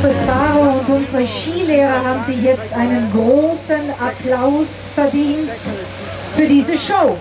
Unsere Fahrer und unsere Skilehrer haben sich jetzt einen großen Applaus verdient für diese Show.